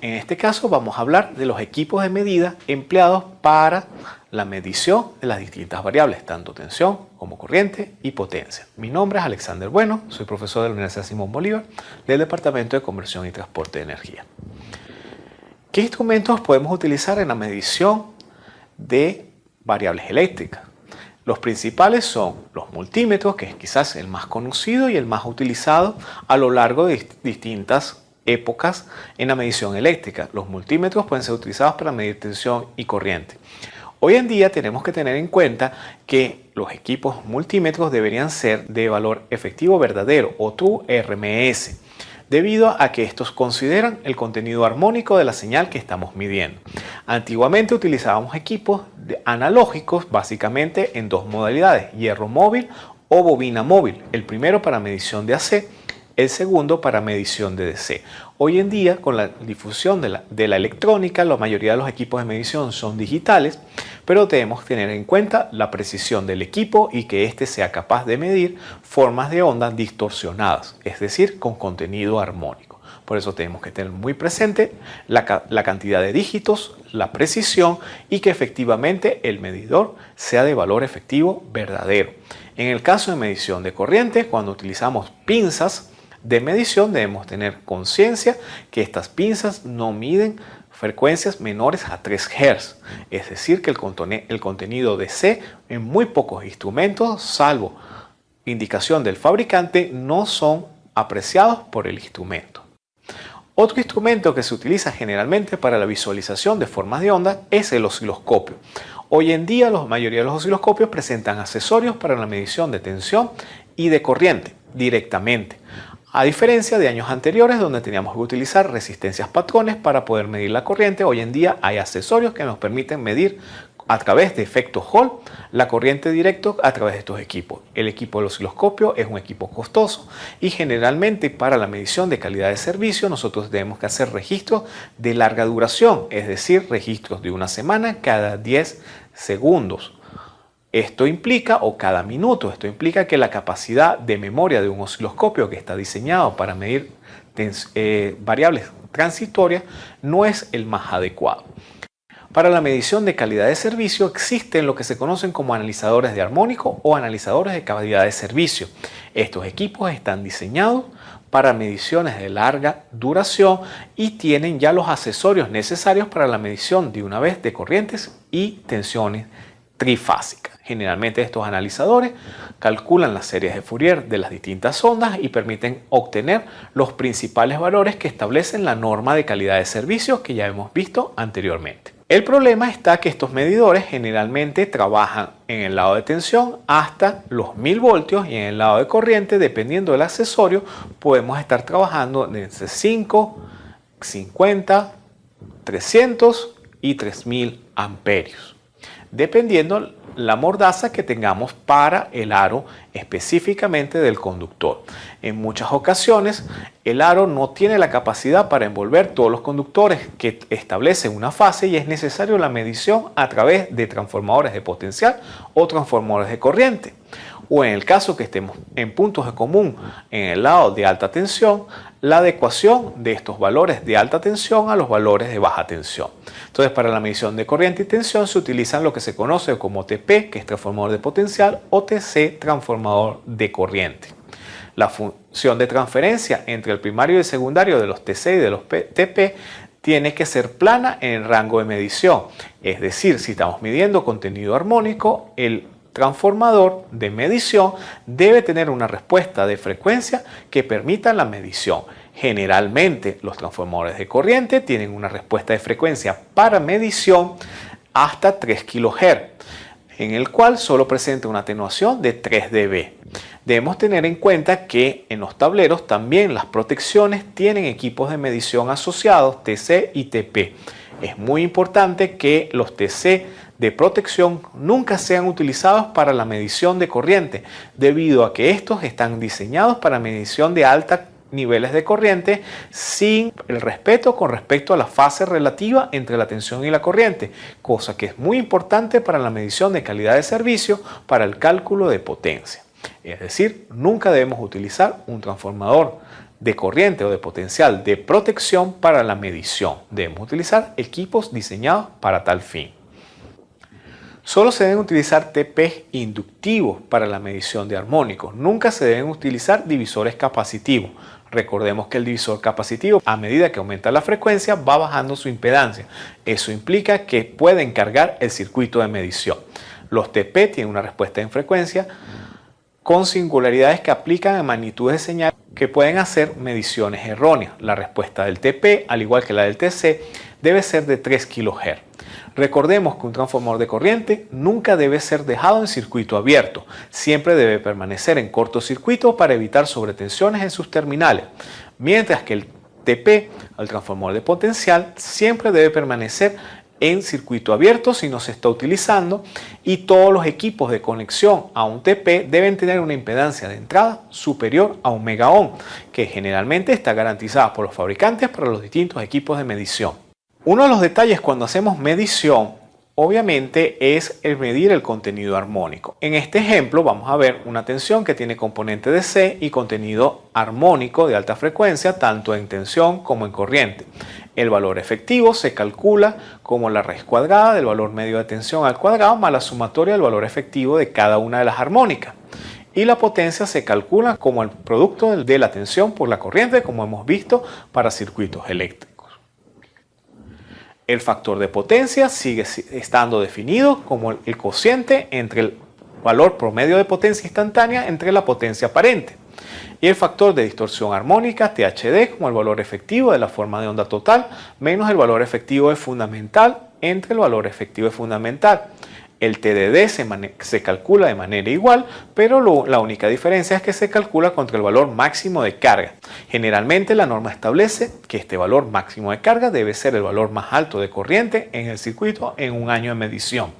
En este caso vamos a hablar de los equipos de medida empleados para la medición de las distintas variables, tanto tensión como corriente y potencia. Mi nombre es Alexander Bueno, soy profesor de la Universidad Simón Bolívar del Departamento de Conversión y Transporte de Energía. ¿Qué instrumentos podemos utilizar en la medición de variables eléctricas? Los principales son los multímetros, que es quizás el más conocido y el más utilizado a lo largo de distintas épocas en la medición eléctrica. Los multímetros pueden ser utilizados para medir tensión y corriente. Hoy en día tenemos que tener en cuenta que los equipos multímetros deberían ser de valor efectivo verdadero o True RMS debido a que estos consideran el contenido armónico de la señal que estamos midiendo. Antiguamente utilizábamos equipos analógicos básicamente en dos modalidades, hierro móvil o bobina móvil, el primero para medición de AC el segundo para medición de DC. Hoy en día, con la difusión de la, electrónica, la mayoría de los equipos de medición son digitales, pero debemos tener en cuenta la precisión del equipo y que éste sea capaz de medir formas de onda distorsionadas, es decir, con contenido armónico. Por eso tenemos que tener muy presente la, la, cantidad de dígitos, la precisión y que efectivamente el medidor sea de valor efectivo verdadero. En el caso de medición de corriente, cuando utilizamos pinzas, de medición debemos tener conciencia que estas pinzas no miden frecuencias menores a 3 Hz, es decir que el, contenido de C en muy pocos instrumentos, salvo indicación del fabricante, no son apreciados por el instrumento. Otro instrumento que se utiliza generalmente para la visualización de formas de onda es el osciloscopio. Hoy en día la mayoría de los osciloscopios presentan accesorios para la medición de tensión y de corriente directamente. A diferencia de años anteriores donde teníamos que utilizar resistencias patrones para poder medir la corriente, hoy en día hay accesorios que nos permiten medir a través de efecto Hall la corriente directo a través de estos equipos. El equipo del osciloscopio es un equipo costoso y generalmente para la medición de calidad de servicio nosotros debemos que hacer registros de larga duración, es decir, registros de una semana cada 10 segundos. Esto implica, o cada minuto, esto implica que la capacidad de memoria de un osciloscopio que está diseñado para medir eh, variables transitorias no es el más adecuado. Para la medición de calidad de servicio existen lo que se conocen como analizadores de armónico o analizadores de calidad de servicio. Estos equipos están diseñados para mediciones de larga duración y tienen ya los accesorios necesarios para la medición de una vez de corrientes y tensiones trifásicas. Generalmente estos analizadores calculan las series de Fourier de las distintas ondas y permiten obtener los principales valores que establecen la norma de calidad de servicio que ya hemos visto anteriormente. El problema está que estos medidores generalmente trabajan en el lado de tensión hasta los 1000 voltios y en el lado de corriente, dependiendo del accesorio, podemos estar trabajando desde 5, 50, 300 y 3000 amperios, dependiendo la mordaza que tengamos para el aro específicamente del conductor. En muchas ocasiones el aro no tiene la capacidad para envolver todos los conductores que establecen una fase y es necesario la medición a través de transformadores de potencial o transformadores de corriente. O en el caso que estemos en puntos de común en el lado de alta tensión, la adecuación de estos valores de alta tensión a los valores de baja tensión. Entonces, para la medición de corriente y tensión se utilizan lo que se conoce como TP, que es transformador de potencial, o TC, transformador de corriente. La función de transferencia entre el primario y el secundario de los TC y de los TP tiene que ser plana en el rango de medición. Es decir, si estamos midiendo contenido armónico, el transformador de medición debe tener una respuesta de frecuencia que permita la medición. Generalmente los transformadores de corriente tienen una respuesta de frecuencia para medición hasta 3 kHz, en el cual solo presenta una atenuación de 3 dB. Debemos tener en cuenta que en los tableros también las protecciones tienen equipos de medición asociados TC y TP. Es muy importante que los TC de protección nunca sean utilizados para la medición de corriente, debido a que estos están diseñados para medición de alta niveles de corriente sin el respeto con respecto a la fase relativa entre la tensión y la corriente, cosa que es muy importante para la medición de calidad de servicio para el cálculo de potencia. Es decir, nunca debemos utilizar un transformador de corriente o de potencial de protección para la medición. Debemos utilizar equipos diseñados para tal fin. Solo se deben utilizar TP inductivos para la medición de armónicos. Nunca se deben utilizar divisores capacitivos. Recordemos que el divisor capacitivo, a medida que aumenta la frecuencia, va bajando su impedancia. Eso implica que pueden cargar el circuito de medición. Los TP tienen una respuesta en frecuencia con singularidades que aplican a magnitudes de señal que pueden hacer mediciones erróneas. La respuesta del TP, al igual que la del TC, debe ser de 3 kHz. Recordemos que un transformador de corriente nunca debe ser dejado en circuito abierto, siempre debe permanecer en cortocircuito para evitar sobretensiones en sus terminales, mientras que el TP, el transformador de potencial, siempre debe permanecer en circuito abierto si no se está utilizando y todos los equipos de conexión a un TP deben tener una impedancia de entrada superior a un mega ohm que generalmente está garantizada por los fabricantes para los distintos equipos de medición. Uno de los detalles cuando hacemos medición obviamente es el medir el contenido armónico. En este ejemplo vamos a ver una tensión que tiene componente de C y contenido armónico de alta frecuencia tanto en tensión como en corriente. El valor efectivo se calcula como la raíz cuadrada del valor medio de tensión al cuadrado más la sumatoria del valor efectivo de cada una de las armónicas. Y la potencia se calcula como el producto de la tensión por la corriente como hemos visto para circuitos eléctricos. El factor de potencia sigue estando definido como el cociente entre el valor promedio de potencia instantánea entre la potencia aparente y el factor de distorsión armónica THD como el valor efectivo de la forma de onda total menos el valor efectivo de fundamental entre el valor efectivo de fundamental. El TDD se, calcula de manera igual, pero la única diferencia es que se calcula contra el valor máximo de carga. Generalmente la norma establece que este valor máximo de carga debe ser el valor más alto de corriente en el circuito en un año de medición.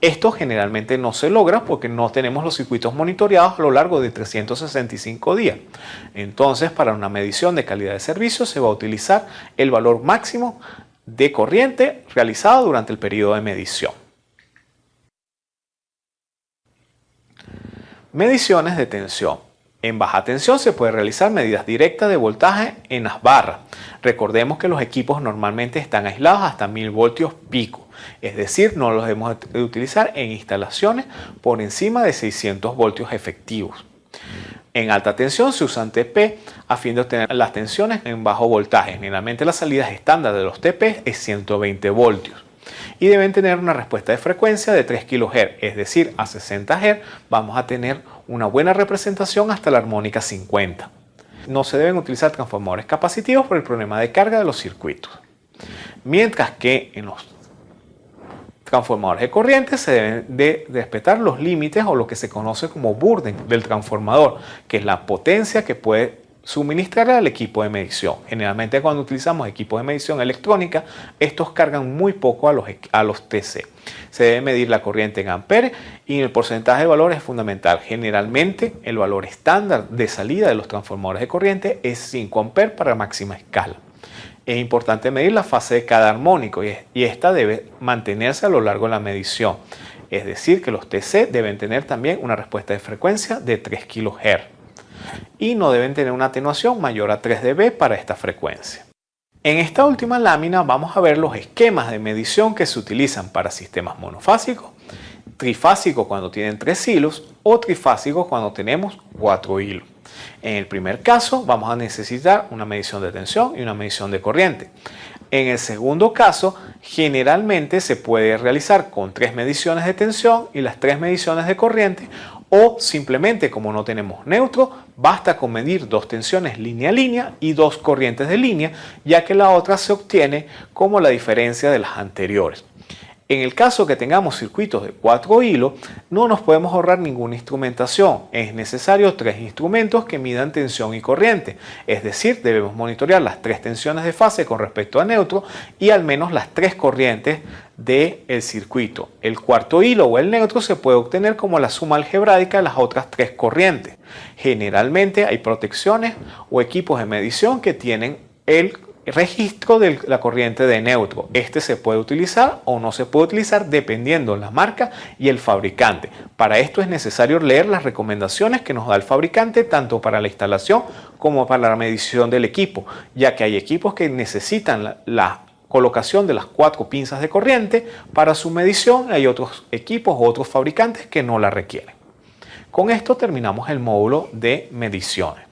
Esto generalmente no se logra porque no tenemos los circuitos monitoreados a lo largo de 365 días. Entonces, para una medición de calidad de servicio se va a utilizar el valor máximo de corriente realizado durante el periodo de medición. Mediciones de tensión. En baja tensión se puede realizar medidas directas de voltaje en las barras. Recordemos que los equipos normalmente están aislados hasta 1000 voltios pico, es decir, no los debemos utilizar en instalaciones por encima de 600 voltios efectivos. En alta tensión se usan TP a fin de obtener las tensiones en bajo voltaje. Generalmente la salida estándar de los TP es 120 voltios y deben tener una respuesta de frecuencia de 3 kHz, es decir, a 60 Hz vamos a tener una buena representación hasta la armónica 50. No se deben utilizar transformadores capacitivos por el problema de carga de los circuitos. Mientras que en los transformadores de corriente se deben de respetar los límites o lo que se conoce como burden del transformador, que es la potencia que puede suministrar al equipo de medición. Generalmente cuando utilizamos equipos de medición electrónica, estos cargan muy poco a los, a los TC. Se debe medir la corriente en amperes y el porcentaje de valor es fundamental. Generalmente el valor estándar de salida de los transformadores de corriente es 5 amperes para máxima escala. Es importante medir la fase de cada armónico y, y esta debe mantenerse a lo largo de la medición. Es decir, que los TC deben tener también una respuesta de frecuencia de 3 kHz y no deben tener una atenuación mayor a 3 dB para esta frecuencia. En esta última lámina vamos a ver los esquemas de medición que se utilizan para sistemas monofásicos, trifásicos cuando tienen 3 hilos o trifásicos cuando tenemos 4 hilos. En el primer caso vamos a necesitar una medición de tensión y una medición de corriente. En el segundo caso, generalmente se puede realizar con tres mediciones de tensión y las tres mediciones de corriente o simplemente como no tenemos neutro, basta con medir dos tensiones línea a línea y dos corrientes de línea, ya que la otra se obtiene como la diferencia de las anteriores. En el caso que tengamos circuitos de cuatro hilos, no nos podemos ahorrar ninguna instrumentación. Es necesario tres instrumentos que midan tensión y corriente. Es decir, debemos monitorear las tres tensiones de fase con respecto a neutro y al menos las tres corrientes del circuito. El cuarto hilo o el neutro se puede obtener como la suma algebraica de las otras tres corrientes. Generalmente hay protecciones o equipos de medición que tienen el registro de la corriente de neutro. Este se puede utilizar o no se puede utilizar dependiendo de la marca y el fabricante. Para esto es necesario leer las recomendaciones que nos da el fabricante tanto para la instalación como para la medición del equipo, ya que hay equipos que necesitan la, colocación de las cuatro pinzas de corriente para su medición. Hay otros equipos o otros fabricantes que no la requieren. Con esto terminamos el módulo de mediciones.